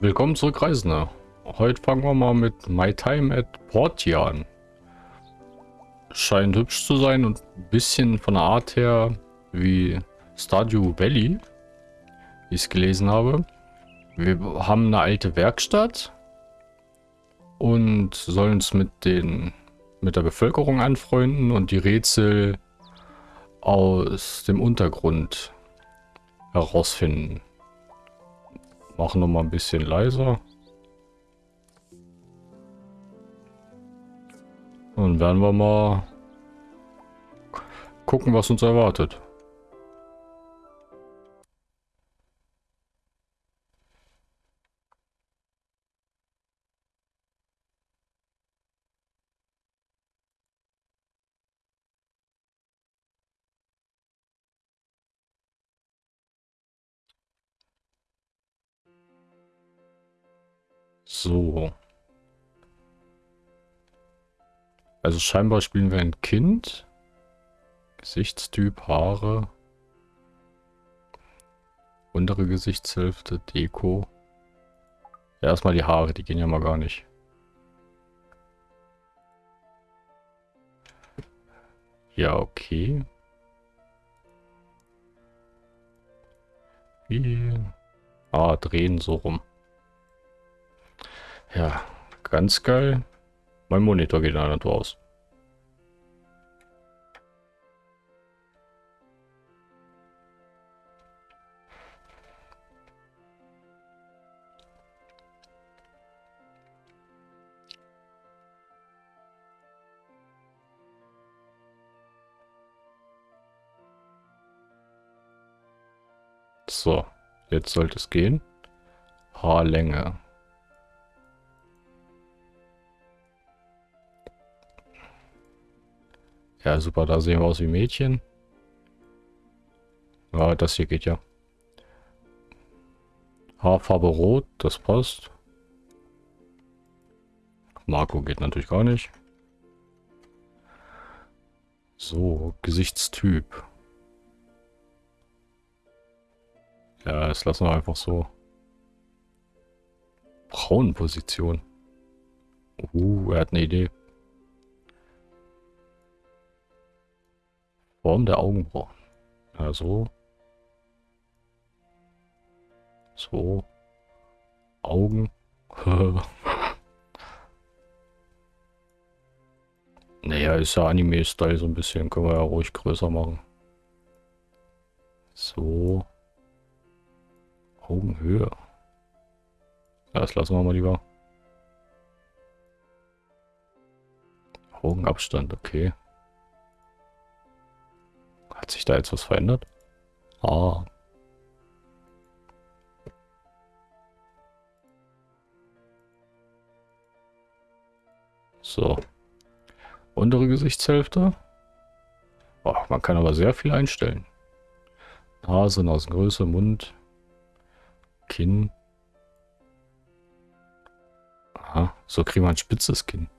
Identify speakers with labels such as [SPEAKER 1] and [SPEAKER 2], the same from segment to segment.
[SPEAKER 1] Willkommen zurück, Reisende. Heute fangen wir mal mit My Time at Portia an. Scheint hübsch zu sein und ein bisschen von der Art her wie Stardew Valley, wie ich es gelesen habe. Wir haben eine alte Werkstatt und sollen uns mit, den, mit der Bevölkerung anfreunden und die Rätsel aus dem Untergrund herausfinden. Machen noch mal ein bisschen leiser. Und werden wir mal gucken, was uns erwartet. So. Also scheinbar spielen wir ein Kind. Gesichtstyp, Haare. Untere Gesichtshälfte, Deko. Ja, erstmal die Haare, die gehen ja mal gar nicht. Ja, okay. Wie? Ah, drehen so rum. Ja, ganz geil. Mein Monitor geht in der Natur aus. So, jetzt sollte es gehen. Haarlänge. Ja, super, da sehen wir aus wie Mädchen. Ja, das hier geht ja. Haarfarbe rot, das passt. Marco geht natürlich gar nicht. So, Gesichtstyp. Ja, das lassen wir einfach so. Frauenposition. Uh, er hat eine Idee. Form der Augenbrauen. Also. So. Augen. naja, ist ja Anime-Style so ein bisschen. Können wir ja ruhig größer machen. So. Augenhöhe. Ja, das lassen wir mal lieber. Augenabstand, okay. Hat sich da jetzt was verändert? Ah. So. Untere Gesichtshälfte. Oh, man kann aber sehr viel einstellen. Nase, Nasengröße, Mund, Kinn. Aha, so kriegen wir ein spitzes Kinn.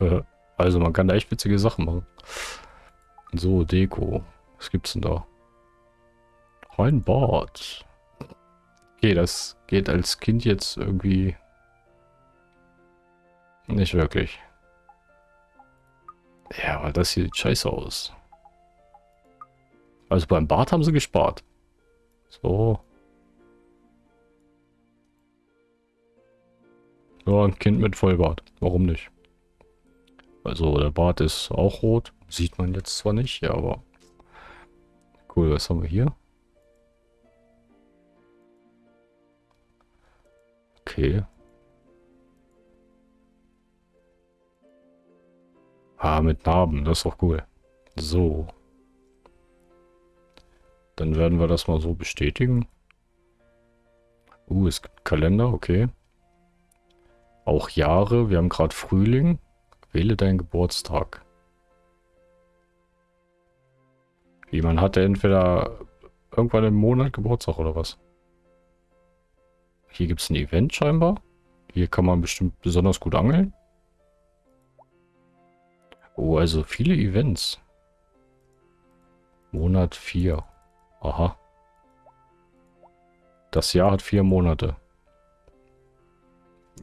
[SPEAKER 1] Also man kann da echt witzige Sachen machen. So, Deko. Was gibt's denn da? Ein Bad. Okay, das geht als Kind jetzt irgendwie nicht wirklich. Ja, aber das sieht scheiße aus. Also beim Bad haben sie gespart. So. Ja, ein Kind mit Vollbart. Warum nicht? Also der Bart ist auch rot. Sieht man jetzt zwar nicht, ja, aber... Cool, was haben wir hier? Okay. Ah, mit Narben, das ist doch cool. So. Dann werden wir das mal so bestätigen. Uh, es gibt Kalender, okay. Auch Jahre, wir haben gerade Frühling. Wähle deinen Geburtstag. Wie, man hatte entweder irgendwann im Monat Geburtstag oder was? Hier gibt es ein Event scheinbar. Hier kann man bestimmt besonders gut angeln. Oh, also viele Events. Monat 4. Aha. Das Jahr hat vier Monate.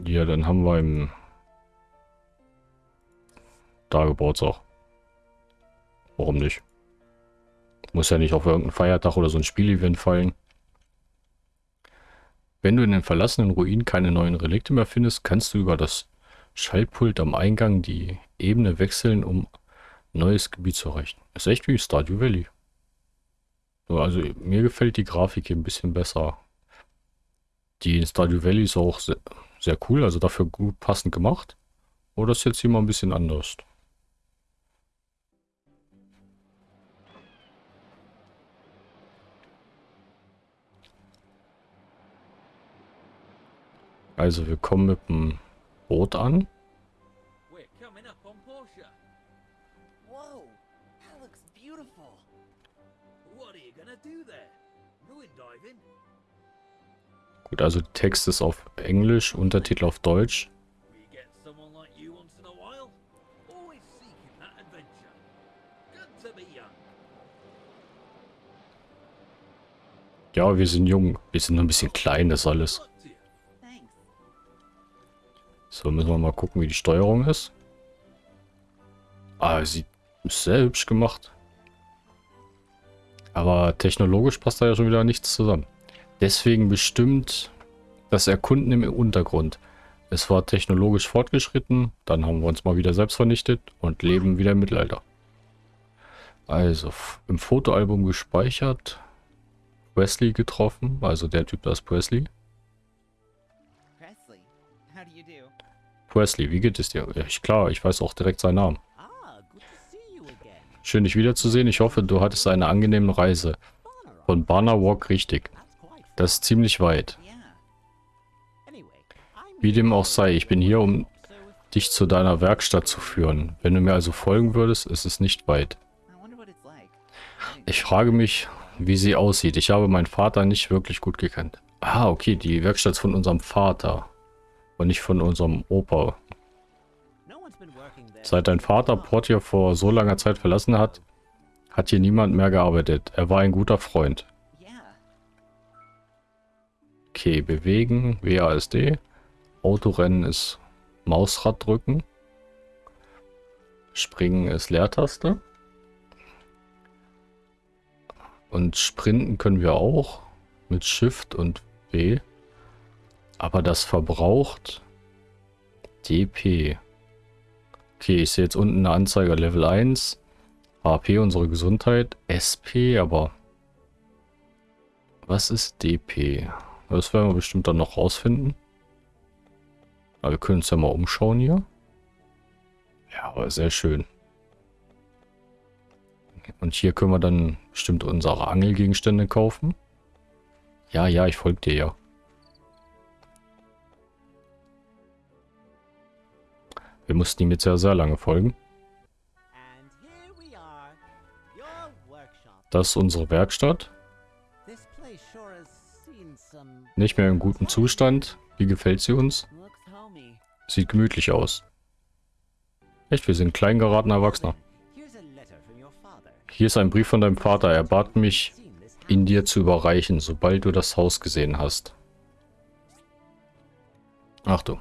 [SPEAKER 1] Ja, dann haben wir im da Geburtstag. Warum nicht? Muss ja nicht auf irgendeinen Feiertag oder so ein Spielevent fallen. Wenn du in den verlassenen Ruinen keine neuen Relikte mehr findest, kannst du über das Schaltpult am Eingang die Ebene wechseln, um neues Gebiet zu erreichen. Ist echt wie Stardew Valley. Also mir gefällt die Grafik hier ein bisschen besser. Die in Stardew Valley ist auch sehr, sehr cool, also dafür gut passend gemacht. Oder ist jetzt hier mal ein bisschen anders? Also wir kommen mit dem Boot an. Gut, also Text ist auf Englisch, Untertitel auf Deutsch. Ja, wir sind jung. Wir sind nur ein bisschen klein, das alles. So, müssen wir mal gucken, wie die Steuerung ist. Ah, sie ist sehr hübsch gemacht. Aber technologisch passt da ja schon wieder nichts zusammen. Deswegen bestimmt das Erkunden im Untergrund. Es war technologisch fortgeschritten, dann haben wir uns mal wieder selbst vernichtet und leben wieder im Mittelalter. Also, im Fotoalbum gespeichert. Wesley getroffen, also der Typ, das ist Presley. Presley, wie geht es dir? Ja, klar, ich weiß auch direkt seinen Namen. Schön, dich wiederzusehen. Ich hoffe, du hattest eine angenehme Reise. Von Barner Walk richtig. Das ist ziemlich weit. Wie dem auch sei, ich bin hier, um dich zu deiner Werkstatt zu führen. Wenn du mir also folgen würdest, ist es nicht weit. Ich frage mich, wie sie aussieht. Ich habe meinen Vater nicht wirklich gut gekannt. Ah, okay, die Werkstatt von unserem Vater. Und nicht von unserem Opa. Seit dein Vater Portier vor so langer Zeit verlassen hat, hat hier niemand mehr gearbeitet. Er war ein guter Freund. Okay, bewegen, WASD. Autorennen ist Mausrad drücken. Springen ist Leertaste. Und sprinten können wir auch mit Shift und W. Aber das verbraucht DP. Okay, ich sehe jetzt unten eine Anzeige Level 1. HP, unsere Gesundheit. SP, aber... Was ist DP? Das werden wir bestimmt dann noch rausfinden. Aber wir können uns ja mal umschauen hier. Ja, aber sehr schön. Und hier können wir dann bestimmt unsere Angelgegenstände kaufen. Ja, ja, ich folge dir ja. Wir mussten ihm jetzt ja sehr lange folgen. Das ist unsere Werkstatt. Nicht mehr in gutem Zustand. Wie gefällt sie uns? Sieht gemütlich aus. Echt, wir sind klein geratener Erwachsener. Hier ist ein Brief von deinem Vater. Er bat mich, ihn dir zu überreichen, sobald du das Haus gesehen hast. Ach du.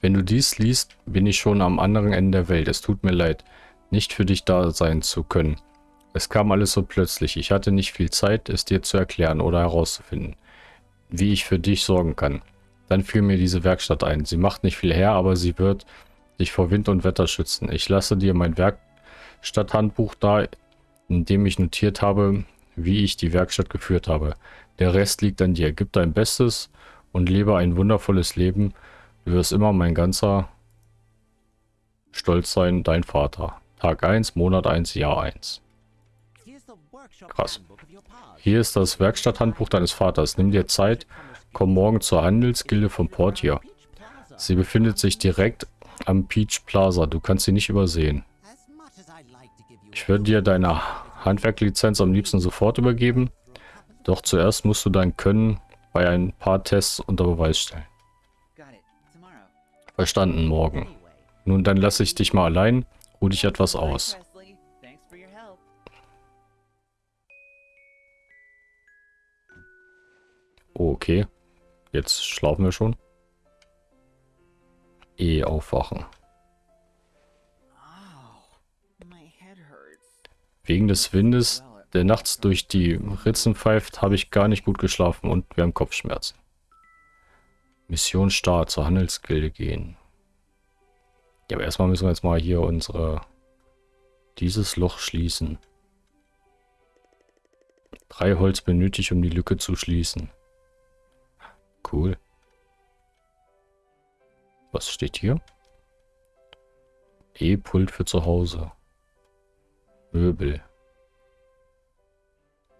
[SPEAKER 1] Wenn du dies liest, bin ich schon am anderen Ende der Welt. Es tut mir leid, nicht für dich da sein zu können. Es kam alles so plötzlich. Ich hatte nicht viel Zeit, es dir zu erklären oder herauszufinden, wie ich für dich sorgen kann. Dann fiel mir diese Werkstatt ein. Sie macht nicht viel her, aber sie wird dich vor Wind und Wetter schützen. Ich lasse dir mein Werkstatthandbuch da, in dem ich notiert habe, wie ich die Werkstatt geführt habe. Der Rest liegt an dir. Gib dein Bestes und lebe ein wundervolles Leben, Du wirst immer mein ganzer Stolz sein, dein Vater. Tag 1, Monat 1, Jahr 1. Krass. Hier ist das Werkstatthandbuch deines Vaters. Nimm dir Zeit, komm morgen zur Handelsgilde von Portier. Sie befindet sich direkt am Peach Plaza. Du kannst sie nicht übersehen. Ich würde dir deine Handwerklizenz am liebsten sofort übergeben. Doch zuerst musst du dein Können bei ein paar Tests unter Beweis stellen. Verstanden, morgen. Nun, dann lasse ich dich mal allein. Ruh dich etwas aus. Okay. Jetzt schlafen wir schon. Eh aufwachen. Wegen des Windes, der nachts durch die Ritzen pfeift, habe ich gar nicht gut geschlafen und wir haben Kopfschmerzen. Mission Start, zur Handelsgilde gehen. Ja, aber erstmal müssen wir jetzt mal hier unsere... Dieses Loch schließen. Drei Holz benötigt, um die Lücke zu schließen. Cool. Was steht hier? E-Pult für zu Hause. Möbel.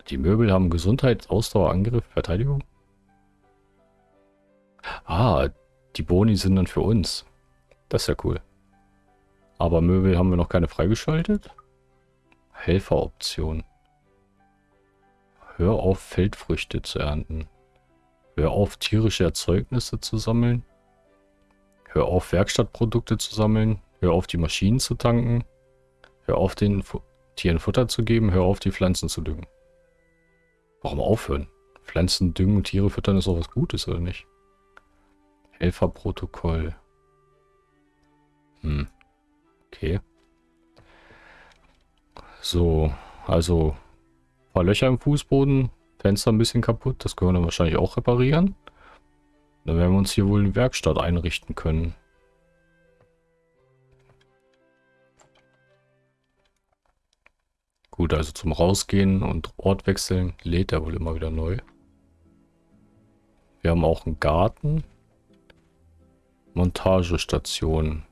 [SPEAKER 1] Die Möbel haben Gesundheit, Ausdauer, Angriff, Verteidigung. Ah, die Boni sind dann für uns. Das ist ja cool. Aber Möbel haben wir noch keine freigeschaltet. Helferoption. Hör auf, Feldfrüchte zu ernten. Hör auf, tierische Erzeugnisse zu sammeln. Hör auf, Werkstattprodukte zu sammeln. Hör auf, die Maschinen zu tanken. Hör auf, den Fu Tieren Futter zu geben. Hör auf, die Pflanzen zu düngen. Warum aufhören? Pflanzen düngen und Tiere füttern ist auch was Gutes, oder nicht? Helferprotokoll. Hm. Okay. So, also ein paar Löcher im Fußboden, Fenster ein bisschen kaputt, das können wir dann wahrscheinlich auch reparieren. Dann werden wir uns hier wohl eine Werkstatt einrichten können. Gut, also zum Rausgehen und Ort wechseln lädt er wohl immer wieder neu. Wir haben auch einen Garten. Montagestation.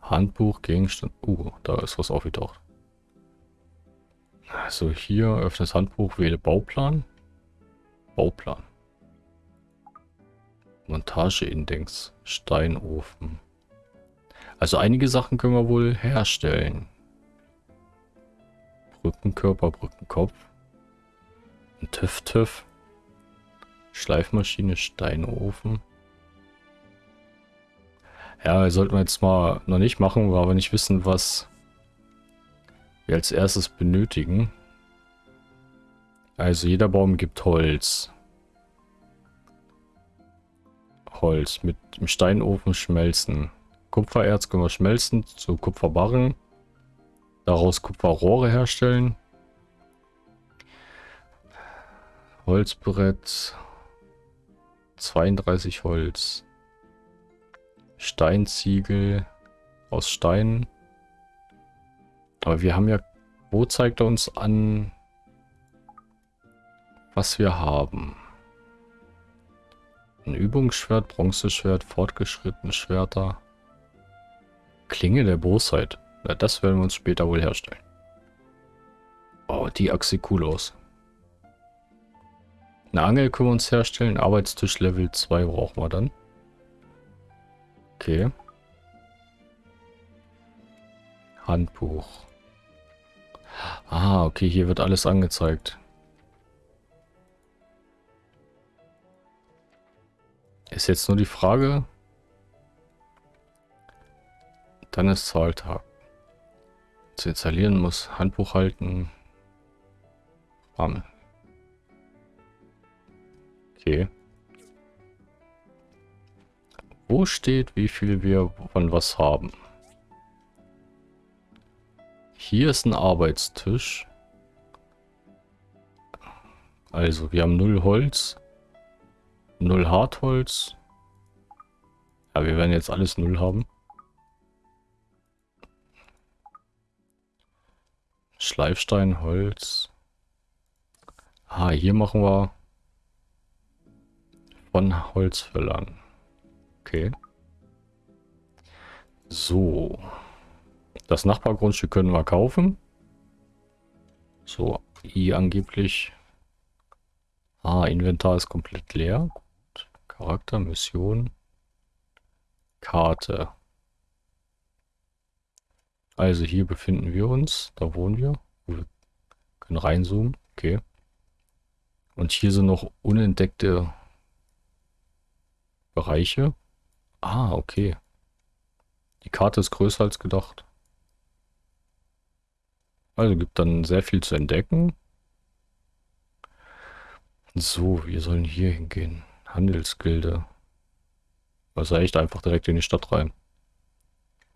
[SPEAKER 1] Handbuch, Gegenstand. Uh, da ist was aufgetaucht. Also hier, öffne das Handbuch, wähle Bauplan. Bauplan. Montageindex, Steinofen. Also einige Sachen können wir wohl herstellen. Brückenkörper, Brückenkopf. Ein TÜV-TÜV. Schleifmaschine, Steinofen. Ja, sollten wir jetzt mal noch nicht machen, weil wir nicht wissen, was wir als erstes benötigen. Also jeder Baum gibt Holz. Holz mit dem Steinofen schmelzen. Kupfererz können wir schmelzen zu Kupferbarren. Daraus Kupferrohre herstellen. Holzbrett. 32 Holz. Steinziegel aus Stein. Aber wir haben ja... Wo zeigt er uns an, was wir haben? Ein Übungsschwert, Bronzeschwert, fortgeschrittene Schwerter. Klinge der Bosheit. Na, das werden wir uns später wohl herstellen. Oh, die Achse cool aus. Eine Angel können wir uns herstellen. Arbeitstisch Level 2 brauchen wir dann. Okay. Handbuch. Ah, okay, hier wird alles angezeigt. Ist jetzt nur die Frage. Dann ist Zahltag. Zu installieren muss Handbuch halten. Rahmen. Okay. Wo steht, wie viel wir von was haben? Hier ist ein Arbeitstisch. Also, wir haben null Holz. Null Hartholz. Ja, wir werden jetzt alles null haben. Schleifstein, Holz. Ah, hier machen wir von Holzfällern. Okay. So. Das Nachbargrundstück können wir kaufen. So, I angeblich. Ah, Inventar ist komplett leer. Gut. Charakter, Mission. Karte. Also hier befinden wir uns. Da wohnen wir. Wir können reinzoomen. Okay. Und hier sind noch unentdeckte Bereiche. Ah, okay. Die Karte ist größer als gedacht. Also gibt dann sehr viel zu entdecken. So, wir sollen hier hingehen. Handelsgilde. Also echt einfach direkt in die Stadt rein.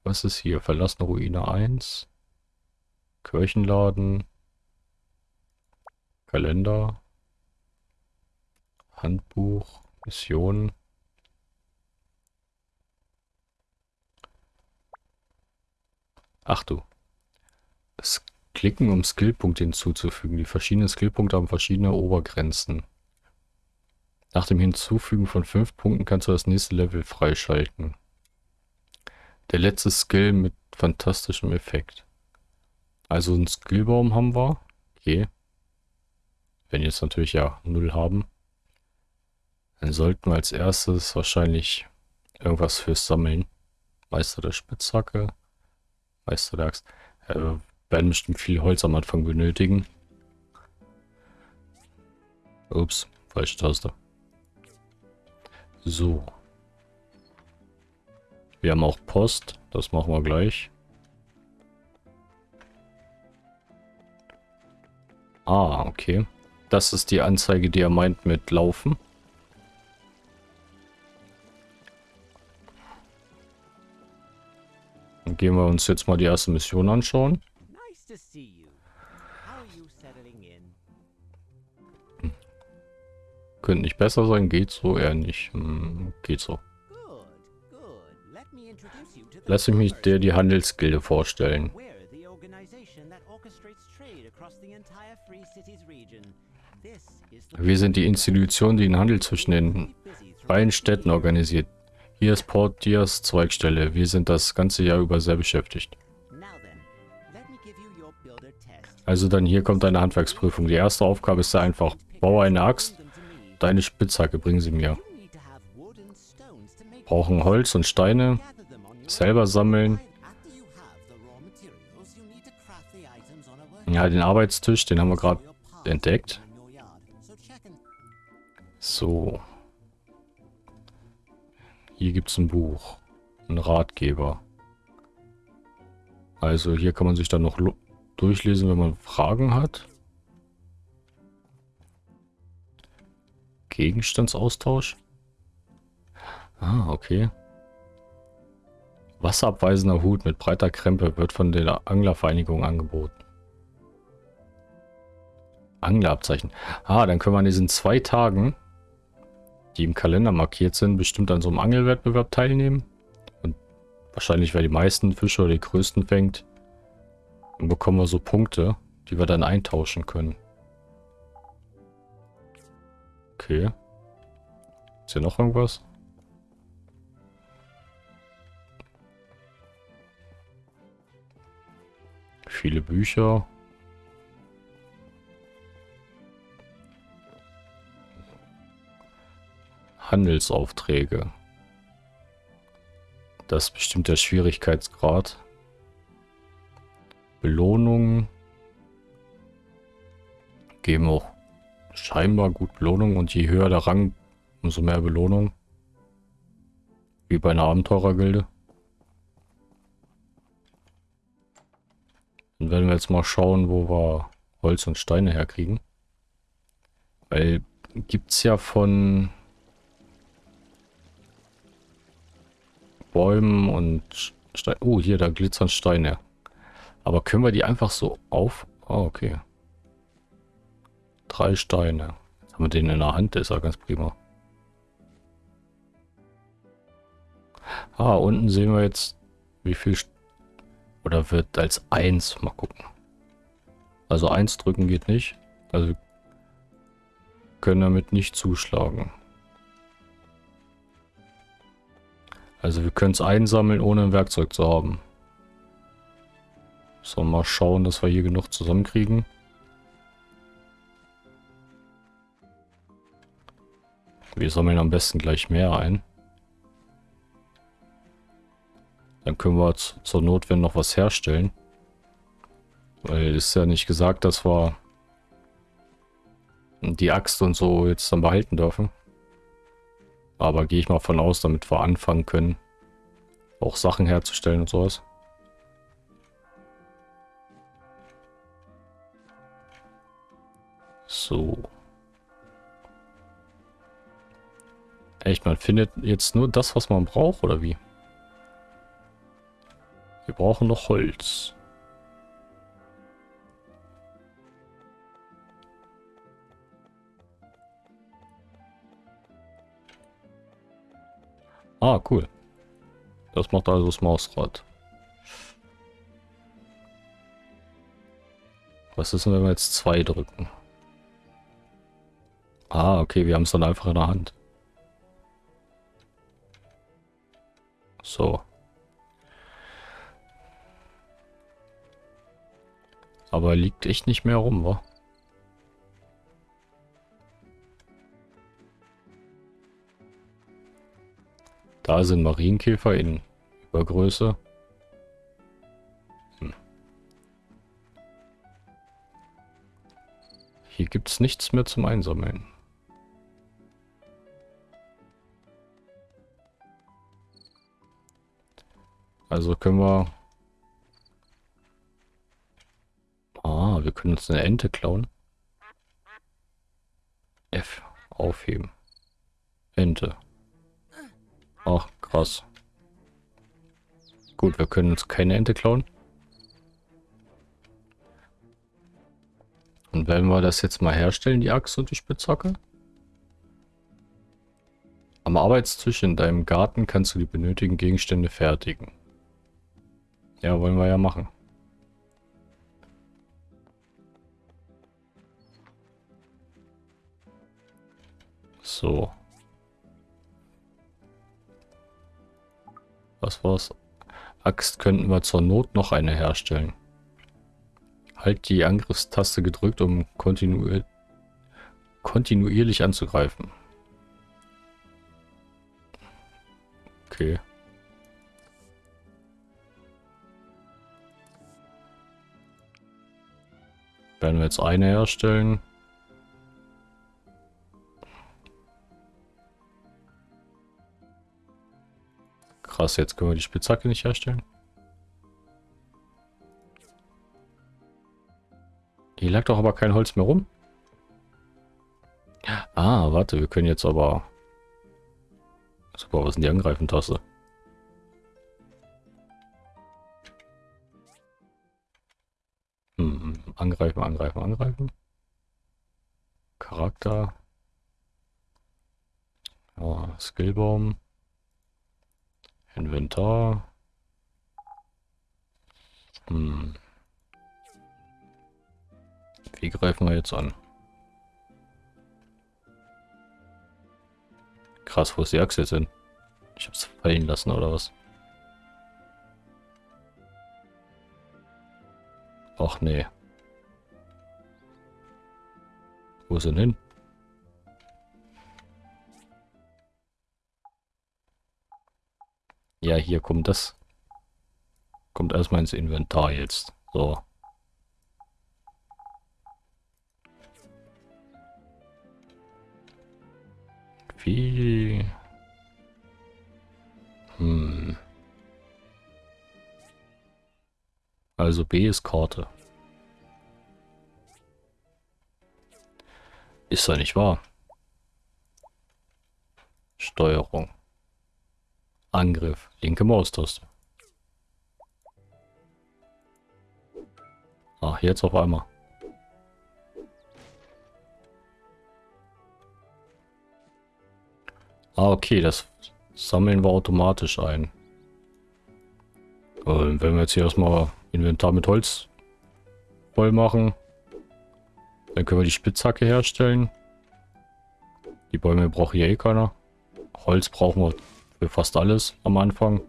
[SPEAKER 1] Was ist hier? Verlassene Ruine 1. Kirchenladen. Kalender. Handbuch. Mission. Ach du. Das Klicken, um Skillpunkte hinzuzufügen. Die verschiedenen Skillpunkte haben verschiedene Obergrenzen. Nach dem Hinzufügen von 5 Punkten kannst du das nächste Level freischalten. Der letzte Skill mit fantastischem Effekt. Also einen Skillbaum haben wir. Okay. Wenn jetzt natürlich ja 0 haben. Dann sollten wir als erstes wahrscheinlich irgendwas fürs Sammeln. Meister der Spitzhacke. Meister der Axt. Äh, werden bestimmt viel Holz am Anfang benötigen. Ups, falsche Taste. So. Wir haben auch Post. Das machen wir gleich. Ah, okay. Das ist die Anzeige, die er meint mit Laufen. Gehen wir uns jetzt mal die erste Mission anschauen. Könnte nicht besser sein, geht so, eher nicht. Hm, geht so. Lass mich dir die Handelsgilde vorstellen. Wir sind die Institution, die den Handel zwischen den beiden Städten organisiert. Hier ist Port Dias Zweigstelle. Wir sind das ganze Jahr über sehr beschäftigt. Also dann hier kommt eine Handwerksprüfung. Die erste Aufgabe ist sehr einfach. Baue eine Axt Deine Spitzhacke bringen sie mir. Brauchen Holz und Steine. Selber sammeln. Ja, den Arbeitstisch, den haben wir gerade entdeckt. So. Hier gibt es ein Buch. Ein Ratgeber. Also hier kann man sich dann noch durchlesen, wenn man Fragen hat. Gegenstandsaustausch? Ah, okay. Wasserabweisender Hut mit breiter Krempe wird von der Anglervereinigung angeboten. Anglerabzeichen. Ah, dann können wir an diesen zwei Tagen, die im Kalender markiert sind, bestimmt an so einem Angelwettbewerb teilnehmen. Und wahrscheinlich, wer die meisten Fische oder die größten fängt, dann bekommen wir so Punkte, die wir dann eintauschen können. Okay. Ist hier noch irgendwas? Viele Bücher. Handelsaufträge. Das ist bestimmt der Schwierigkeitsgrad. Belohnungen. Geben auch scheinbar gut Belohnung und je höher der Rang, umso mehr Belohnung. Wie bei einer Abenteurergilde. Dann werden wir jetzt mal schauen, wo wir Holz und Steine herkriegen. Weil gibt es ja von Bäumen und Steinen. Oh, hier, da glitzern Steine. Aber können wir die einfach so auf... Oh, okay. Drei Steine. Jetzt haben wir den in der Hand, der ist ja ganz prima. Ah, unten sehen wir jetzt, wie viel... Oder wird als 1. Mal gucken. Also 1 drücken geht nicht. Also können damit nicht zuschlagen. Also wir können es einsammeln, ohne ein Werkzeug zu haben. So, mal schauen, dass wir hier genug zusammenkriegen. Wir sammeln am besten gleich mehr ein. Dann können wir zur Notwehr noch was herstellen. Weil es ist ja nicht gesagt, dass wir die Axt und so jetzt dann behalten dürfen. Aber gehe ich mal von aus, damit wir anfangen können, auch Sachen herzustellen und sowas. So. Echt, man findet jetzt nur das, was man braucht, oder wie? Wir brauchen noch Holz. Ah, cool. Das macht also das Mausrad. Was ist denn, wenn wir jetzt zwei drücken? Ah, okay, wir haben es dann einfach in der Hand. So. Aber liegt echt nicht mehr rum, wa? Da sind Marienkäfer in Übergröße. Hm. Hier gibt es nichts mehr zum Einsammeln. Also können wir... Ah, wir können uns eine Ente klauen. F. Aufheben. Ente. Ach, krass. Gut, wir können uns keine Ente klauen. Und werden wir das jetzt mal herstellen, die Axt und die Spitzhacke? Am Arbeitstisch in deinem Garten kannst du die benötigten Gegenstände fertigen. Ja, wollen wir ja machen. So. Was war's? Axt könnten wir zur Not noch eine herstellen. Halt die Angriffstaste gedrückt, um kontinuier kontinuierlich anzugreifen. Okay. Werden wir jetzt eine herstellen. Krass, jetzt können wir die Spitzhacke nicht herstellen. Hier lag doch aber kein Holz mehr rum. Ah, warte, wir können jetzt aber... Super, was denn die Angreifen-Taste? Hm, angreifen, angreifen, angreifen. Charakter. Ja, Skillbaum. Inventar. Hm. Wie greifen wir jetzt an? Krass, wo ist die Achse jetzt hin? Ich hab's fallen lassen, oder was? Ach nee. Wo ist denn hin? Ja, hier kommt das. Kommt erstmal ins Inventar jetzt. So. Wie... Hm. Also B ist Karte. Ist ja nicht wahr. Steuerung. Angriff. Linke Maustaste. Ach, jetzt auf einmal. Ah, okay, das sammeln wir automatisch ein. Und wenn wir jetzt hier erstmal Inventar mit Holz voll machen, dann können wir die Spitzhacke herstellen. Die Bäume braucht hier eh keiner. Holz brauchen wir für fast alles am Anfang.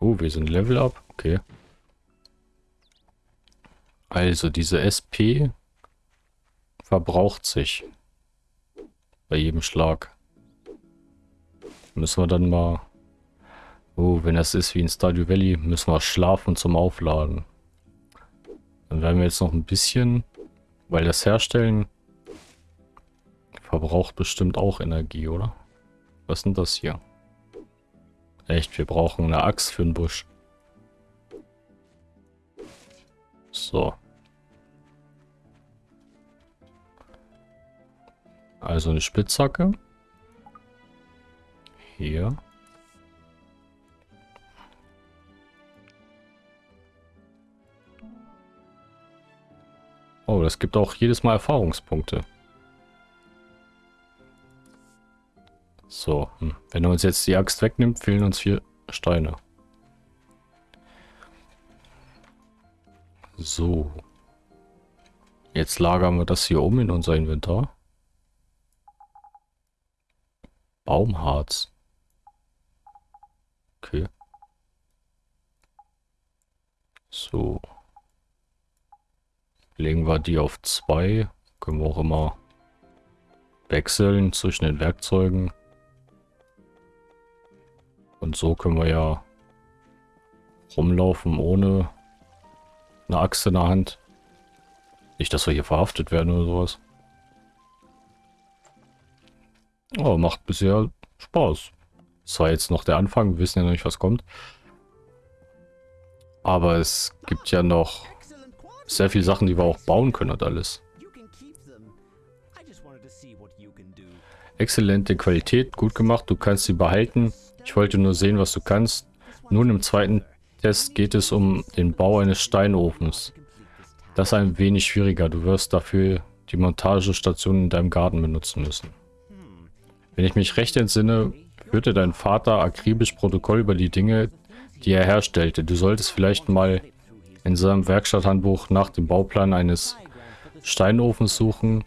[SPEAKER 1] Oh, wir sind Level Up. Okay. Also, diese SP verbraucht sich bei jedem Schlag. Müssen wir dann mal... Oh, wenn das ist wie in Stardew Valley, müssen wir schlafen zum Aufladen. Dann werden wir jetzt noch ein bisschen... Weil das Herstellen verbraucht bestimmt auch Energie, oder? Was ist denn das hier? Echt, wir brauchen eine Axt für den Busch. So. Also eine Spitzhacke. Hier. Oh, das gibt auch jedes Mal Erfahrungspunkte. So, hm. wenn er uns jetzt die Axt wegnimmt, fehlen uns vier Steine. So. Jetzt lagern wir das hier um in unser Inventar. Baumharz. Okay. So. Legen wir die auf zwei. Können wir auch immer wechseln zwischen den Werkzeugen. Und so können wir ja rumlaufen ohne eine Axt in der Hand. Nicht, dass wir hier verhaftet werden oder sowas. Oh, macht bisher Spaß. Das war jetzt noch der Anfang, wir wissen ja noch nicht, was kommt. Aber es gibt ja noch sehr viele Sachen, die wir auch bauen können und alles. Exzellente Qualität, gut gemacht, du kannst sie behalten. Ich wollte nur sehen, was du kannst. Nun im zweiten Test geht es um den Bau eines Steinofens. Das ist ein wenig schwieriger. Du wirst dafür die Montagestation in deinem Garten benutzen müssen. Wenn ich mich recht entsinne, führte dein Vater akribisch Protokoll über die Dinge, die er herstellte. Du solltest vielleicht mal in seinem Werkstatthandbuch nach dem Bauplan eines Steinofens suchen.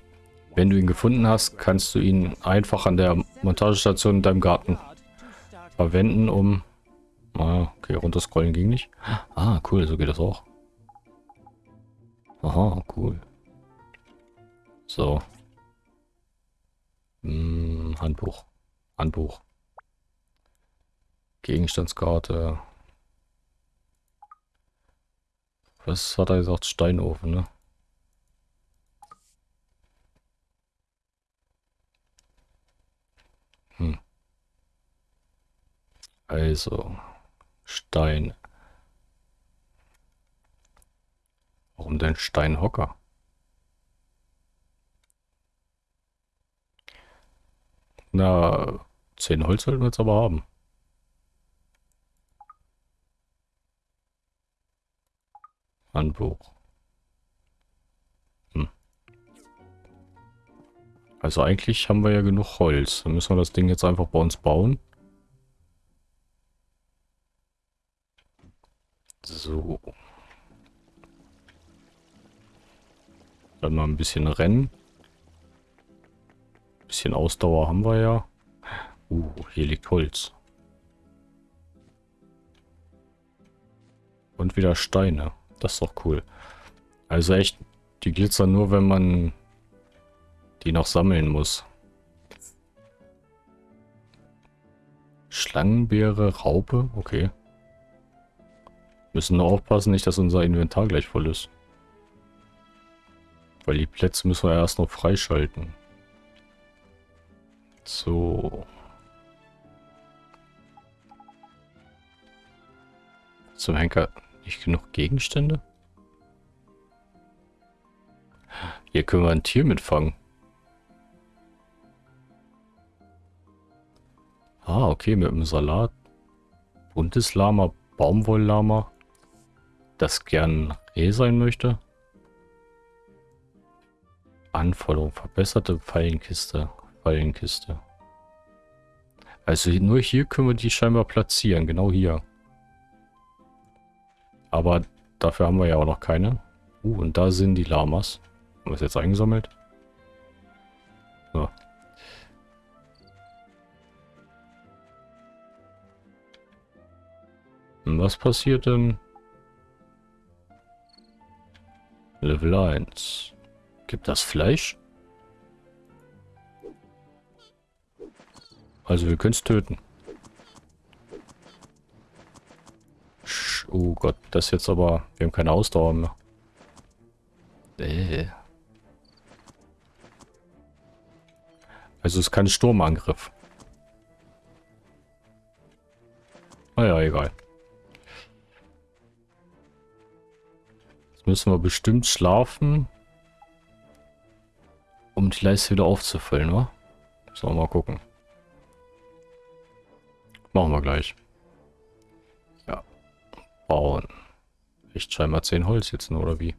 [SPEAKER 1] Wenn du ihn gefunden hast, kannst du ihn einfach an der Montagestation in deinem Garten verwenden, um... Ah, okay, runterscrollen ging nicht. Ah, cool, so geht das auch. Aha, cool. So. Hm, Handbuch. Handbuch. Gegenstandskarte. Was hat er gesagt? Steinofen, ne? Also, Stein. Warum denn Steinhocker? Na, zehn Holz sollten wir jetzt aber haben. Handbuch. Hm. Also eigentlich haben wir ja genug Holz. Dann müssen wir das Ding jetzt einfach bei uns bauen. So. Dann mal ein bisschen rennen. Ein bisschen Ausdauer haben wir ja. Uh, hier liegt Holz. Und wieder Steine. Das ist doch cool. Also echt, die glitzern nur, wenn man die noch sammeln muss. Schlangenbeere, Raupe, okay. Müssen nur aufpassen, nicht, dass unser Inventar gleich voll ist. Weil die Plätze müssen wir erst noch freischalten. So. Zum Henker nicht genug Gegenstände? Hier können wir ein Tier mitfangen. Ah, okay, mit dem Salat. Buntes Lama, Baumwolllama. Das gern Reh sein möchte. Anforderung, verbesserte Fallenkiste. Fallenkiste. Also nur hier können wir die scheinbar platzieren, genau hier. Aber dafür haben wir ja auch noch keine. Uh, und da sind die Lamas. Haben wir es jetzt eingesammelt? So. Was passiert denn? Level 1. Gibt das Fleisch? Also wir können es töten. Oh Gott, das jetzt aber... Wir haben keine Ausdauer mehr. Äh. Also es ist kein Sturmangriff. Naja, egal. Müssen wir bestimmt schlafen, um die Leiste wieder aufzufüllen, wa? Wir mal gucken. Machen wir gleich. Ja. Bauen. Echt scheinbar 10 Holz jetzt nur, oder wie?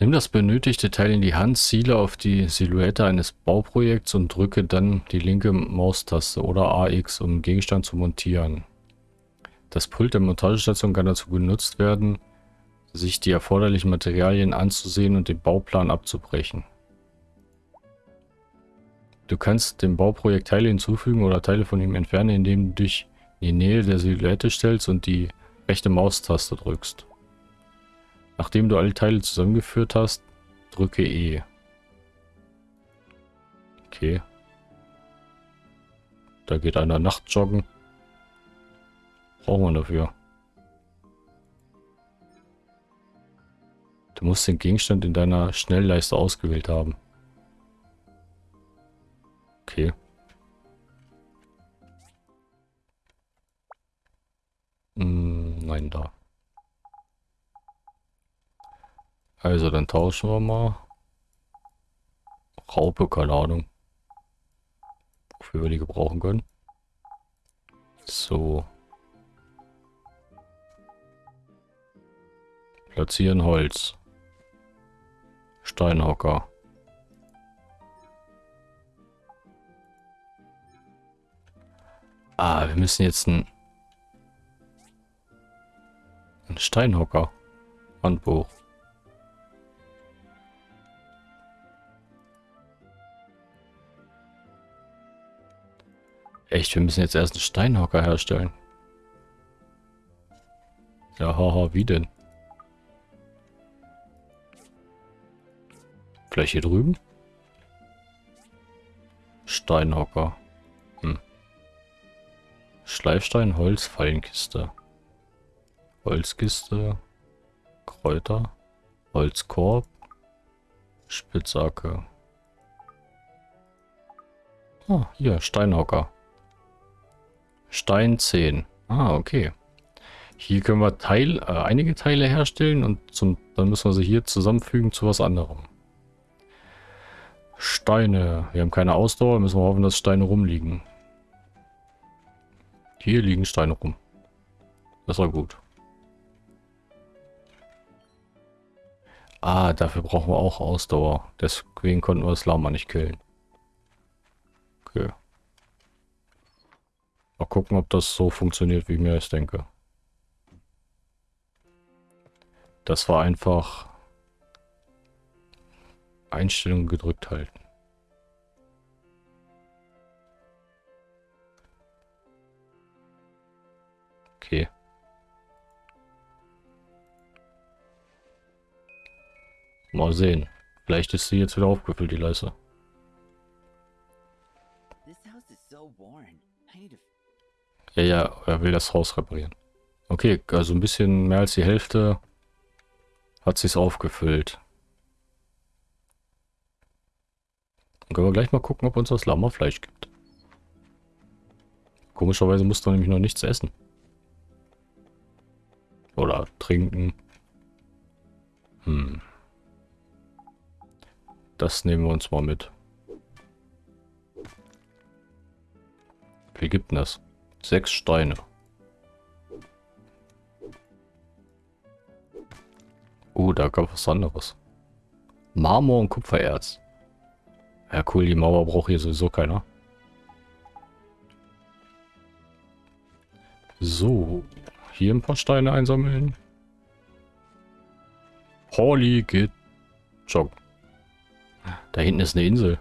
[SPEAKER 1] Nimm das benötigte Teil in die Hand, ziele auf die Silhouette eines Bauprojekts und drücke dann die linke Maustaste oder AX, um Gegenstand zu montieren. Das Pult der Montagestation kann dazu genutzt werden, sich die erforderlichen Materialien anzusehen und den Bauplan abzubrechen. Du kannst dem Bauprojekt Teile hinzufügen oder Teile von ihm entfernen, indem du dich in die Nähe der Silhouette stellst und die rechte Maustaste drückst. Nachdem du alle Teile zusammengeführt hast, drücke E. Okay. Da geht einer Nachtjoggen. Brauchen wir dafür. Du musst den Gegenstand in deiner Schnellleiste ausgewählt haben. Okay. Hm, nein, da. Also, dann tauschen wir mal. Raupe, keine Ahnung. Wofür wir die gebrauchen können. So. Platzieren Holz. Steinhocker. Ah, wir müssen jetzt ein, ein Steinhocker. Handbuch. Echt, wir müssen jetzt erst einen Steinhocker herstellen. Ja, haha, wie denn? Vielleicht hier drüben? Steinhocker. Hm. Schleifstein, Holz, Fallenkiste. Holzkiste. Kräuter. Holzkorb. Spitzhacke. Ah, hier, Steinhocker. Stein 10. Ah, okay. Hier können wir Teil, äh, einige Teile herstellen und zum, dann müssen wir sie hier zusammenfügen zu was anderem. Steine. Wir haben keine Ausdauer, müssen wir hoffen, dass Steine rumliegen. Hier liegen Steine rum. Das war gut. Ah, dafür brauchen wir auch Ausdauer. Deswegen konnten wir das Lama nicht killen. Okay. Mal gucken, ob das so funktioniert, wie ich mir es denke. Das war einfach Einstellungen gedrückt halten. Okay. Mal sehen. Vielleicht ist sie jetzt wieder aufgefüllt, die Leiste. Ja, ja, er will das Haus reparieren. Okay, also ein bisschen mehr als die Hälfte hat sich's aufgefüllt. Dann können wir gleich mal gucken, ob uns das Lammerfleisch gibt. Komischerweise musst du nämlich noch nichts essen. Oder trinken. Hm. Das nehmen wir uns mal mit. Wie gibt denn das? Sechs Steine. Oh, da gab was anderes. Marmor und Kupfererz. Ja, cool, die Mauer braucht hier sowieso keiner. So, hier ein paar Steine einsammeln. Holly geht joggen. Da hinten ist eine Insel.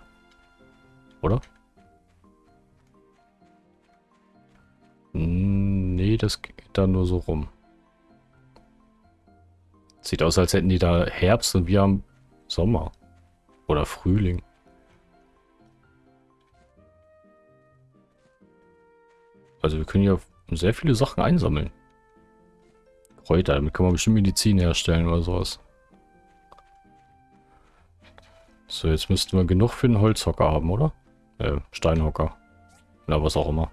[SPEAKER 1] Oder? Nee, das geht da nur so rum. Sieht aus, als hätten die da Herbst und wir haben Sommer. Oder Frühling. Also wir können ja sehr viele Sachen einsammeln. Kräuter, damit kann man bestimmt Medizin herstellen oder sowas. So, jetzt müssten wir genug für einen Holzhocker haben, oder? Äh, Steinhocker. Na, was auch immer.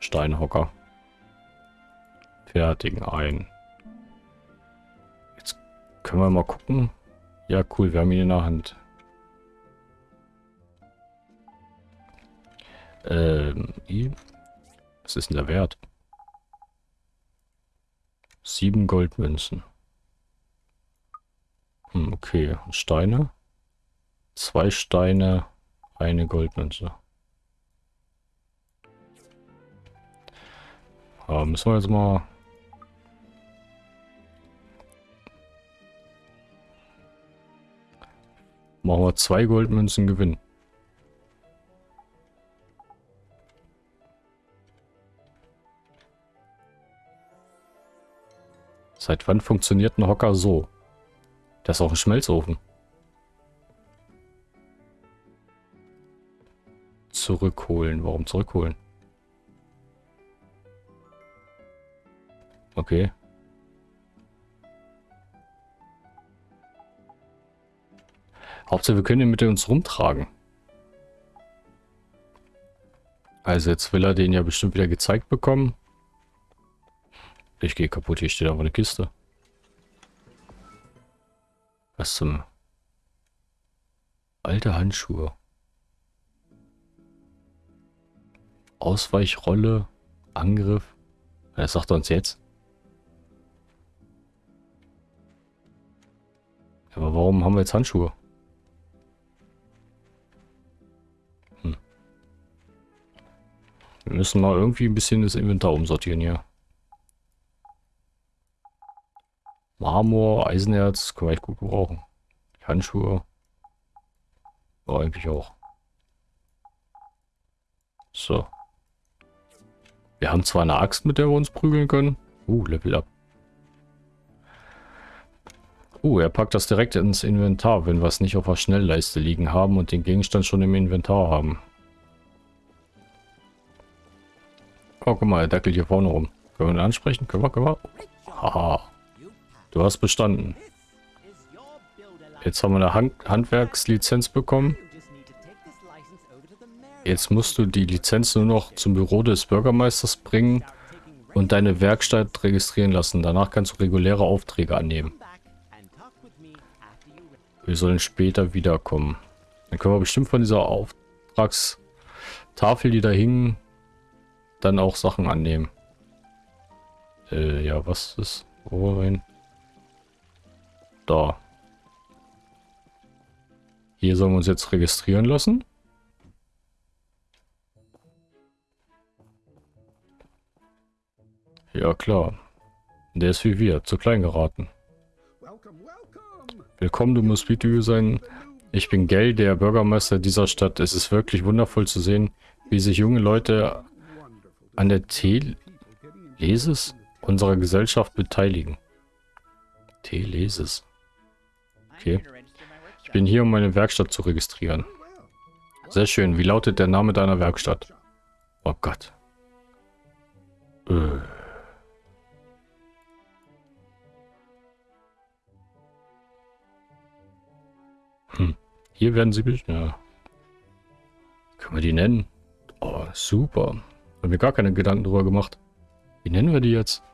[SPEAKER 1] Steinhocker. Fertigen ein. Jetzt können wir mal gucken. Ja, cool, wir haben ihn in der Hand. Ähm. Was ist denn der Wert? Sieben Goldmünzen. Hm, okay. Steine. Zwei Steine, eine Goldmünze. Ja, müssen wir jetzt mal... Machen wir zwei Goldmünzen gewinnen. Seit wann funktioniert ein Hocker so? Das ist auch ein Schmelzofen. Zurückholen. Warum zurückholen? Okay. Hauptsache, wir können ihn mit uns rumtragen. Also jetzt will er den ja bestimmt wieder gezeigt bekommen. Ich gehe kaputt, hier steht aber eine Kiste. Was zum... Alte Handschuhe. Ausweichrolle, Angriff. Was sagt er uns jetzt? Aber warum haben wir jetzt Handschuhe? Hm. Wir müssen mal irgendwie ein bisschen das Inventar umsortieren hier. Marmor, Eisenerz, können wir echt gut gebrauchen. Handschuhe. Ja, eigentlich auch. So. Wir haben zwar eine Axt, mit der wir uns prügeln können. Uh, Level up. Uh, er packt das direkt ins Inventar, wenn wir es nicht auf der Schnellleiste liegen haben und den Gegenstand schon im Inventar haben. Oh, guck mal, er dackelt hier vorne rum. Können wir ihn ansprechen? Können wir, können wir? Haha. Du hast bestanden. Jetzt haben wir eine Hand Handwerkslizenz bekommen. Jetzt musst du die Lizenz nur noch zum Büro des Bürgermeisters bringen und deine Werkstatt registrieren lassen. Danach kannst du reguläre Aufträge annehmen. Wir sollen später wiederkommen. Dann können wir bestimmt von dieser Auftragstafel, die da hing, dann auch Sachen annehmen. Äh, ja, was ist? Wohin? Da. Hier sollen wir uns jetzt registrieren lassen. Ja, klar. Der ist wie wir, zu klein geraten. Willkommen, du musst Video sein. Ich bin Gell, der Bürgermeister dieser Stadt. Es ist wirklich wundervoll zu sehen, wie sich junge Leute an der Telesis unserer Gesellschaft beteiligen. Telesis. Okay. Ich bin hier, um meine Werkstatt zu registrieren. Sehr schön. Wie lautet der Name deiner Werkstatt? Oh Gott. Äh. Hm. Hier werden sie... Ja. Können wir die nennen? Oh, super. Haben wir gar keine Gedanken drüber gemacht. Wie nennen wir die jetzt?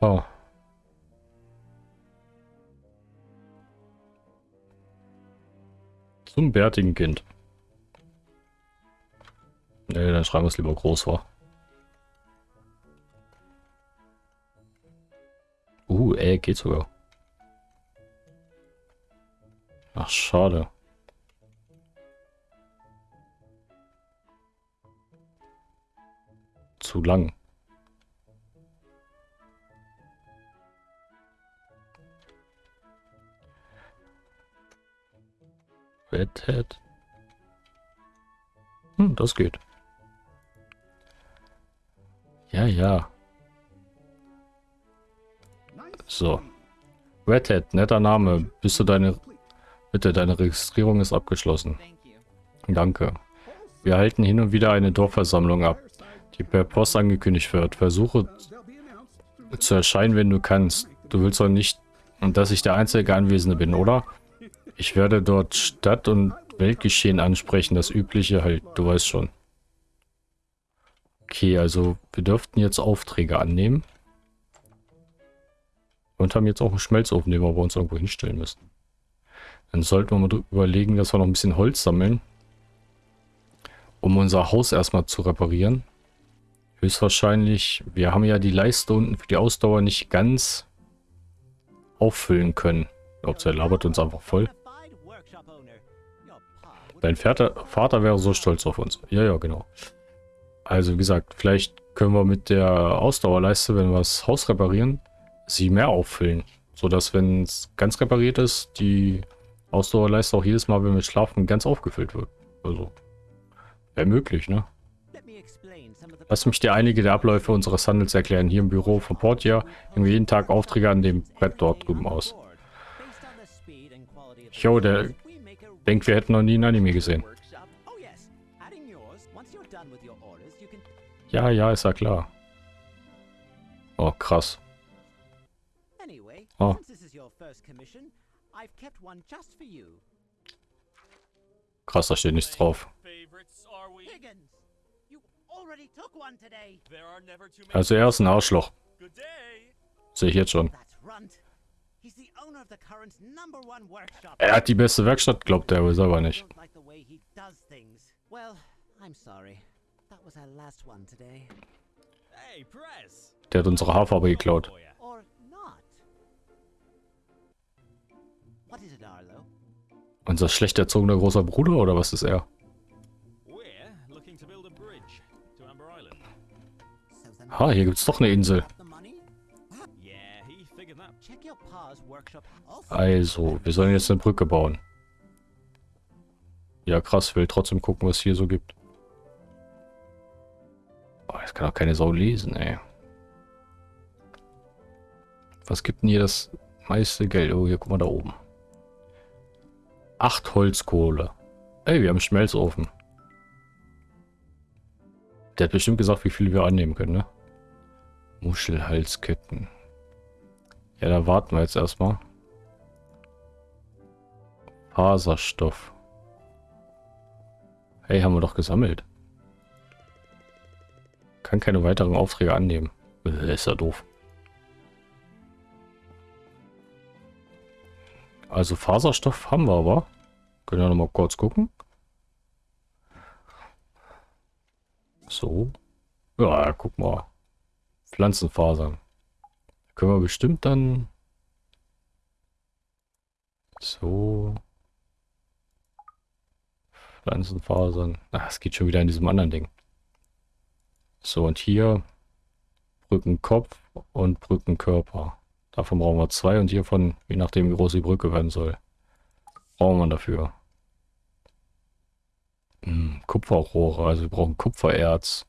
[SPEAKER 1] Oh. Zum bärtigen Kind. Ne, dann schreiben wir es lieber groß vor. Uh, ey, geht sogar. Ach, schade. Zu lang. Redhead. Hm, das geht. Ja, ja. So. Redhead, netter Name. Bist du deine... Bitte, deine Registrierung ist abgeschlossen. Danke. Wir halten hin und wieder eine Dorfversammlung ab, die per Post angekündigt wird. Versuche zu erscheinen, wenn du kannst. Du willst doch nicht, dass ich der einzige Anwesende bin, oder? Ich werde dort Stadt- und Weltgeschehen ansprechen, das Übliche halt, du weißt schon. Okay, also wir dürften jetzt Aufträge annehmen. Und haben jetzt auch einen Schmelzofen, den wir bei uns irgendwo hinstellen müssen. Dann sollten wir mal überlegen, dass wir noch ein bisschen Holz sammeln. um unser Haus erstmal zu reparieren. Höchstwahrscheinlich, wir haben ja die Leiste unten für die Ausdauer nicht ganz auffüllen können. Ich glaube, der labert uns einfach voll. Dein Vater, Vater wäre so stolz auf uns. Ja, ja, genau. Also wie gesagt, vielleicht können wir mit der Ausdauerleiste, wenn wir das Haus reparieren, sie mehr auffüllen. Sodass, wenn es ganz repariert ist, die Ausdauerleiste auch jedes Mal, wenn wir schlafen, ganz aufgefüllt wird. Also, wäre möglich, ne? Lass mich dir einige der Abläufe unseres Handels erklären. Hier im Büro von Portia hängen wir jeden Tag Aufträge an dem Brett dort drüben aus. Jo, der denkt, wir hätten noch nie ein Anime gesehen. Ja, ja, ist ja klar. Oh, krass. Oh. Krass, da steht nichts drauf. Also er ist ein Arschloch. Sehe ich jetzt schon. Er hat die beste Werkstatt, glaubt er aber selber nicht. Der hat unsere Haarfarbe geklaut. Unser schlecht erzogener großer Bruder oder was ist er? Ha, hier gibt's doch eine Insel. Also, wir sollen jetzt eine Brücke bauen. Ja, krass, will trotzdem gucken, was hier so gibt. Oh, jetzt kann auch keine Sau lesen, ey. Was gibt denn hier das meiste Geld? Oh, hier, guck mal da oben. Acht Holzkohle. Ey, wir haben einen Schmelzofen. Der hat bestimmt gesagt, wie viele wir annehmen können, ne? Muschelhalsketten. Ja, da warten wir jetzt erstmal. Faserstoff. Hey, haben wir doch gesammelt. Kann keine weiteren Aufträge annehmen. Äh, ist ja doof. Also Faserstoff haben wir aber. Können wir noch mal kurz gucken. So. Ja, guck mal. Pflanzenfasern. Können wir bestimmt dann... So. Pflanzenfasern. Ach, es geht schon wieder in diesem anderen Ding. So, und hier Brückenkopf und Brückenkörper. Davon brauchen wir zwei und hiervon, je nachdem wie groß die Brücke werden soll, brauchen wir dafür. Hm, Kupferrohre, also wir brauchen Kupfererz.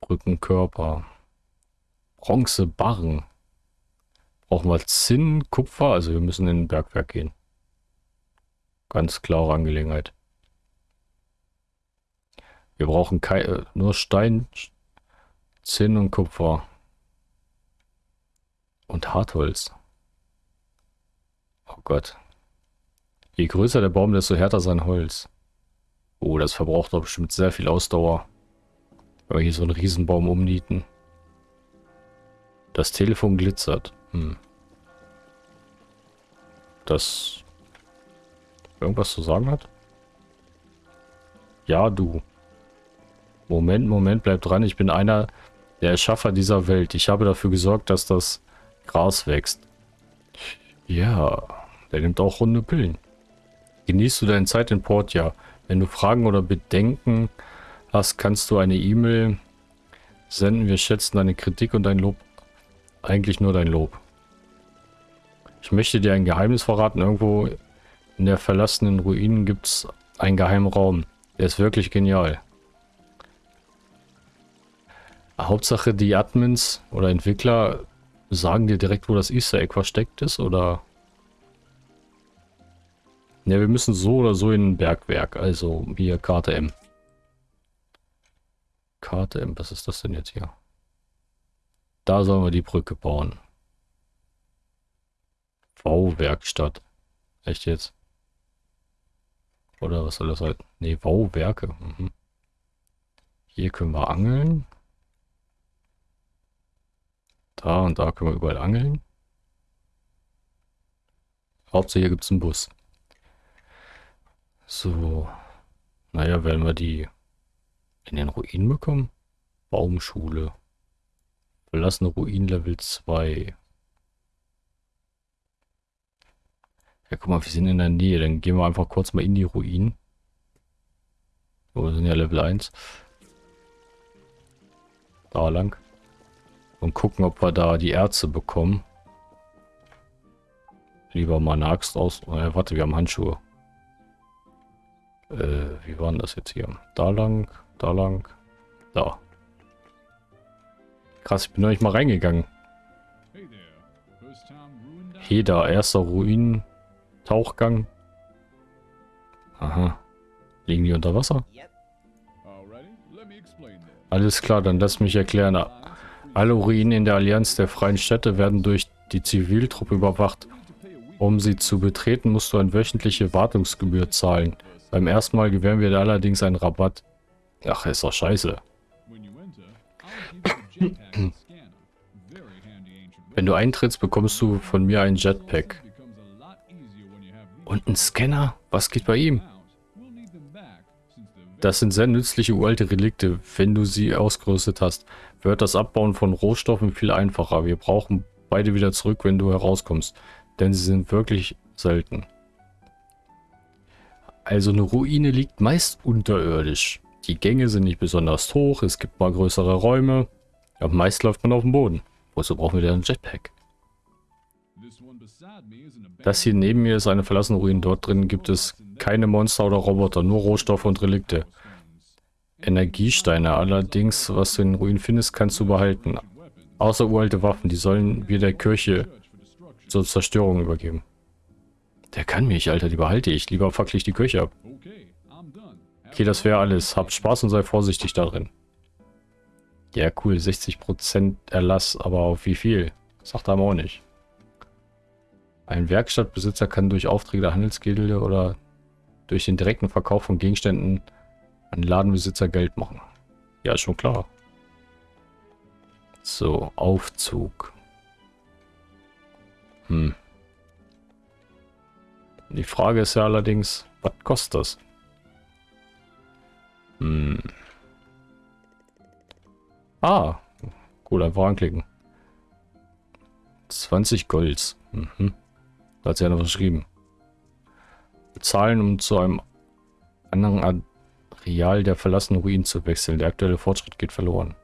[SPEAKER 1] Brückenkörper. Bronzebarren. Brauchen wir Zinn, Kupfer, also wir müssen in ein Bergwerk gehen. Ganz klare Angelegenheit. Wir brauchen kein, äh, nur Stein, Zinn und Kupfer. Und Hartholz. Oh Gott. Je größer der Baum, desto härter sein Holz. Oh, das verbraucht doch bestimmt sehr viel Ausdauer. Wenn wir hier so einen Riesenbaum umnieten. Das Telefon glitzert. Hm. Das irgendwas zu sagen hat? Ja, du. Moment, Moment, bleib dran. Ich bin einer der Erschaffer dieser Welt. Ich habe dafür gesorgt, dass das Gras wächst. Ja, der nimmt auch runde Pillen. Genießt du deine Zeit in Portia? Wenn du Fragen oder Bedenken hast, kannst du eine E-Mail senden. Wir schätzen deine Kritik und dein Lob eigentlich nur dein Lob. Ich möchte dir ein Geheimnis verraten. Irgendwo in der verlassenen Ruinen gibt es einen geheimen Raum. Der ist wirklich genial. Hauptsache die Admins oder Entwickler sagen dir direkt, wo das Easter Egg versteckt ist, oder? Ja, wir müssen so oder so in ein Bergwerk, also hier Karte M. Karte M, was ist das denn jetzt hier? Da sollen wir die Brücke bauen. Bauwerkstatt. Echt jetzt? Oder was soll das halt? Ne, Bauwerke. Mhm. Hier können wir angeln. Da und da können wir überall angeln. Hauptsache hier gibt es einen Bus. So. Naja, werden wir die in den Ruinen bekommen? Baumschule. Verlassene Ruinen Level 2. Ja, guck mal, wir sind in der Nähe. Dann gehen wir einfach kurz mal in die Ruinen. Oh, wir sind ja Level 1. Da lang. Und gucken, ob wir da die Erze bekommen. Lieber mal eine Axt aus. Oh, ja, warte, wir haben Handschuhe. Äh, wie waren das jetzt hier? Da lang, da lang, da. Krass, ich bin noch nicht mal reingegangen. Heda, erster Ruinen. Tauchgang. Aha. Liegen die unter Wasser? Alles klar, dann lass mich erklären. Alle Ruinen in der Allianz der Freien Städte werden durch die Ziviltruppe überwacht. Um sie zu betreten, musst du eine wöchentliche Wartungsgebühr zahlen. Beim ersten Mal gewähren wir dir allerdings einen Rabatt. Ach, ist doch scheiße. Wenn du eintrittst, bekommst du von mir einen Jetpack. Und ein Scanner? Was geht bei ihm? Das sind sehr nützliche uralte Relikte. Wenn du sie ausgerüstet hast, wird das Abbauen von Rohstoffen viel einfacher. Wir brauchen beide wieder zurück, wenn du herauskommst. Denn sie sind wirklich selten. Also eine Ruine liegt meist unterirdisch. Die Gänge sind nicht besonders hoch, es gibt mal größere Räume. Aber meist läuft man auf dem Boden. Wozu brauchen wir denn ein Jetpack? Das hier neben mir ist eine verlassene Ruine. Dort drin gibt es keine Monster oder Roboter, nur Rohstoffe und Relikte. Energiesteine allerdings, was du in den Ruinen findest, kannst du behalten. Außer uralte Waffen, die sollen wir der Kirche zur Zerstörung übergeben. Der kann mich, Alter, die behalte ich. Lieber fackel ich die Kirche ab. Okay, das wäre alles. Habt Spaß und sei vorsichtig darin. Ja, cool. 60% Erlass, aber auf wie viel? Sagt er auch nicht. Ein Werkstattbesitzer kann durch Aufträge der Handelsgilde oder durch den direkten Verkauf von Gegenständen an Ladenbesitzer Geld machen. Ja, schon klar. So, Aufzug. Hm. Die Frage ist ja allerdings, was kostet das? Hm. Ah, cool, einfach anklicken. 20 Golds. Mhm. Da hat sie ja noch geschrieben. Bezahlen, um zu einem anderen Areal der verlassenen Ruinen zu wechseln. Der aktuelle Fortschritt geht verloren.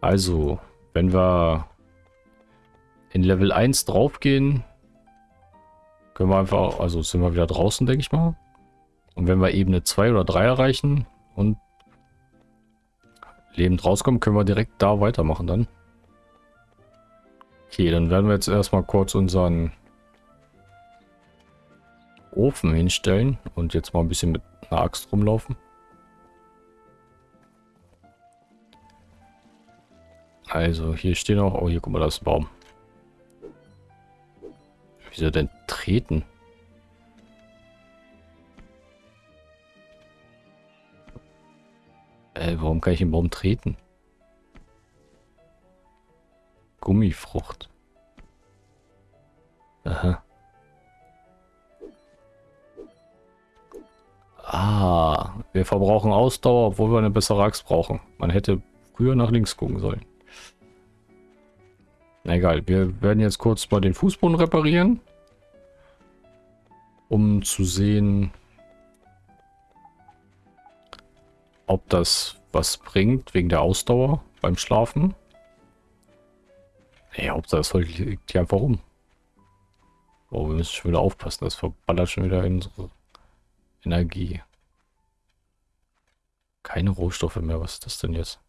[SPEAKER 1] Also, wenn wir in Level 1 draufgehen, können wir einfach, also sind wir wieder draußen, denke ich mal. Und wenn wir Ebene 2 oder 3 erreichen und lebend rauskommen, können wir direkt da weitermachen dann. Okay, dann werden wir jetzt erstmal kurz unseren Ofen hinstellen und jetzt mal ein bisschen mit einer Axt rumlaufen. Also hier stehen auch, oh hier guck mal, da ist ein Baum. Wieso denn treten? Äh, warum kann ich den Baum treten? Gummifrucht. Aha. Ah, wir verbrauchen Ausdauer, obwohl wir eine bessere Axt brauchen. Man hätte früher nach links gucken sollen. Egal, wir werden jetzt kurz mal den Fußboden reparieren. Um zu sehen, ob das was bringt wegen der Ausdauer beim Schlafen. Ja, Hauptsache das Zeug liegt hier einfach rum. Oh, wir müssen schon wieder aufpassen, das verballert schon wieder unsere Energie. Keine Rohstoffe mehr, was ist das denn jetzt?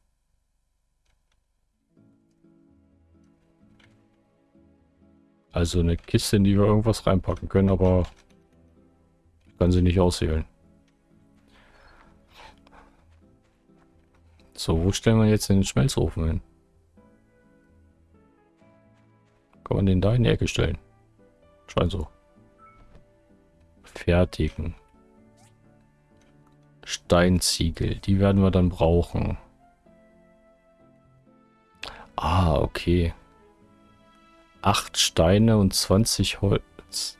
[SPEAKER 1] Also eine Kiste, in die wir irgendwas reinpacken können, aber ich kann sie nicht auswählen. So, wo stellen wir jetzt den Schmelzofen hin? Kann man den da in die Ecke stellen? Scheint so. Fertigen. Steinziegel, die werden wir dann brauchen. Ah, okay. 8 Steine und 20 Holz.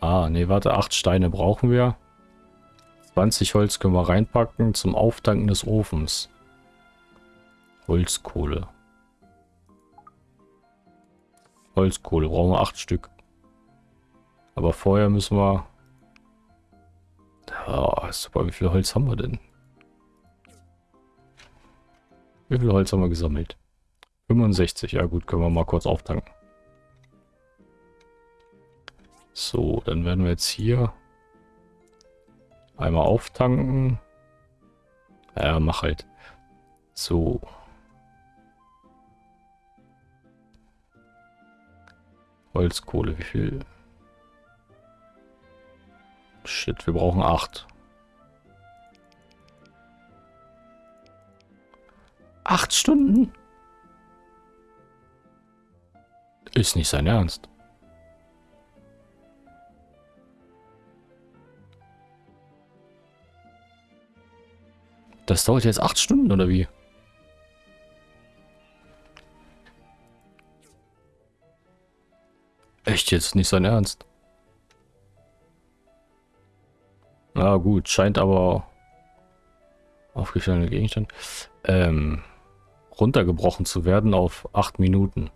[SPEAKER 1] Ah, nee, warte, 8 Steine brauchen wir. 20 Holz können wir reinpacken zum Auftanken des Ofens. Holzkohle. Holzkohle, brauchen wir 8 Stück. Aber vorher müssen wir... Ja, super, wie viel Holz haben wir denn? Wie viel Holz haben wir gesammelt? 65, ja gut, können wir mal kurz auftanken. So, dann werden wir jetzt hier einmal auftanken. Ja, mach halt. So. Holzkohle, wie viel? Shit, wir brauchen acht. Acht Stunden? Ist nicht sein Ernst. Das dauert jetzt acht Stunden, oder wie? Echt jetzt? Nicht sein Ernst? Na gut, scheint aber aufgestellter Gegenstand ähm, runtergebrochen zu werden auf acht Minuten.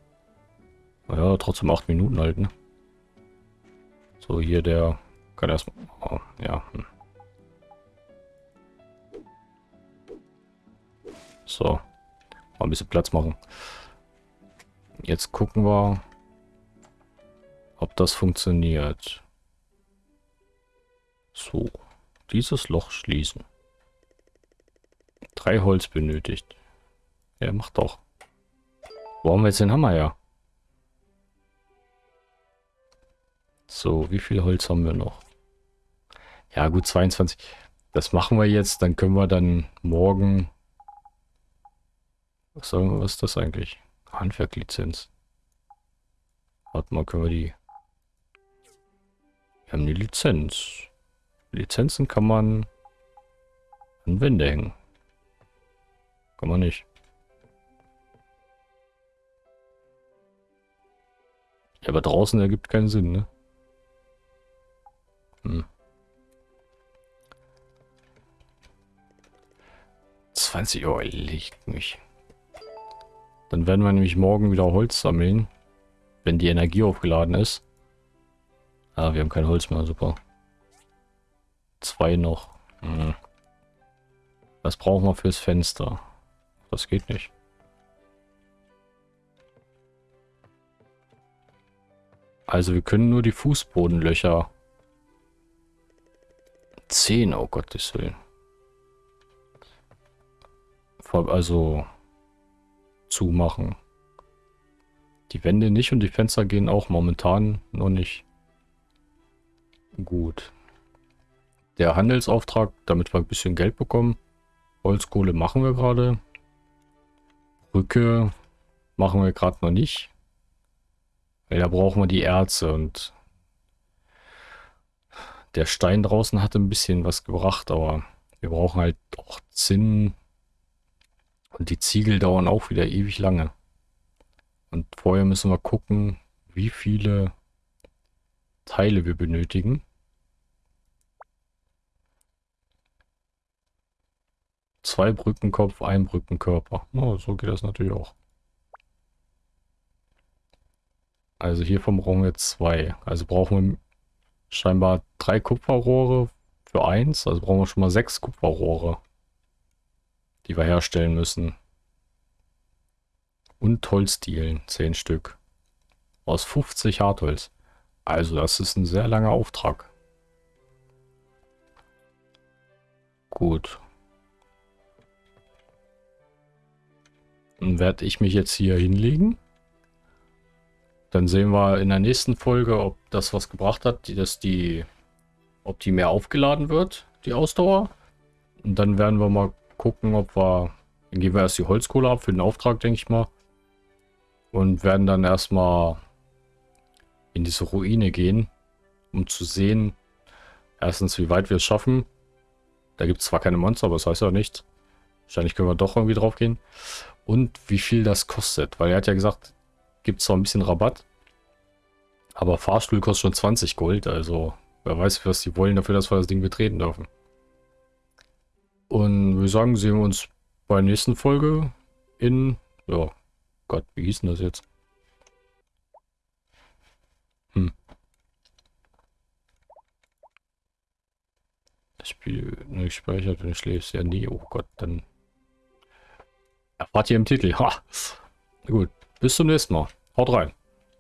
[SPEAKER 1] Ja, trotzdem acht Minuten halt, ne? So, hier der kann erstmal... Oh, ja. Hm. So. Mal ein bisschen Platz machen. Jetzt gucken wir, ob das funktioniert. So. Dieses Loch schließen. Drei Holz benötigt. Ja, macht doch. Wo haben wir jetzt den Hammer her? So, wie viel Holz haben wir noch? Ja, gut, 22. Das machen wir jetzt. Dann können wir dann morgen... Was, sagen was ist das eigentlich? Handwerklizenz. Warte mal, können wir die... Wir haben die Lizenz. Lizenzen kann man an Wände hängen. Kann man nicht. Ja, aber draußen ergibt keinen Sinn, ne? Hm. 20 Uhr liegt mich. Dann werden wir nämlich morgen wieder Holz sammeln, wenn die Energie aufgeladen ist. Ah, wir haben kein Holz mehr, super. Zwei noch. Hm. Was brauchen wir fürs Fenster? Das geht nicht. Also wir können nur die Fußbodenlöcher. Zehn, oh Gottes Willen. Also zumachen. Die Wände nicht und die Fenster gehen auch momentan noch nicht gut. Der Handelsauftrag, damit wir ein bisschen Geld bekommen. Holzkohle machen wir gerade. Brücke machen wir gerade noch nicht. Weil da brauchen wir die Erze und der Stein draußen hatte ein bisschen was gebracht, aber wir brauchen halt auch Zinn und die Ziegel dauern auch wieder ewig lange. Und vorher müssen wir gucken, wie viele Teile wir benötigen. Zwei Brückenkopf, ein Brückenkörper. Oh, so geht das natürlich auch. Also hiervon brauchen wir zwei. Also brauchen wir scheinbar drei Kupferrohre für eins. Also brauchen wir schon mal sechs Kupferrohre, die wir herstellen müssen. Und Holzdielen, zehn Stück. Aus 50 Hartholz. Also das ist ein sehr langer Auftrag. Gut. Dann werde ich mich jetzt hier hinlegen. Dann sehen wir in der nächsten Folge, ob das was gebracht hat, dass die, ob die mehr aufgeladen wird, die Ausdauer. Und dann werden wir mal gucken, ob wir, dann geben wir erst die Holzkohle ab für den Auftrag, denke ich mal. Und werden dann erstmal in diese Ruine gehen, um zu sehen, erstens, wie weit wir es schaffen. Da gibt es zwar keine Monster, aber das heißt ja nichts. Wahrscheinlich können wir doch irgendwie drauf gehen und wie viel das kostet. Weil er hat ja gesagt, gibt zwar ein bisschen Rabatt, aber Fahrstuhl kostet schon 20 Gold. Also wer weiß, was die wollen dafür, dass wir das Ding betreten dürfen. Und wir sagen, sehen wir uns bei der nächsten Folge in, ja, Gott, wie hieß denn das jetzt? Hm. Das Spiel nur gespeichert, wenn du schläfst. Ja, nie. Oh Gott, dann erfahrt ihr im Titel. Ha. Gut, bis zum nächsten Mal. Haut rein.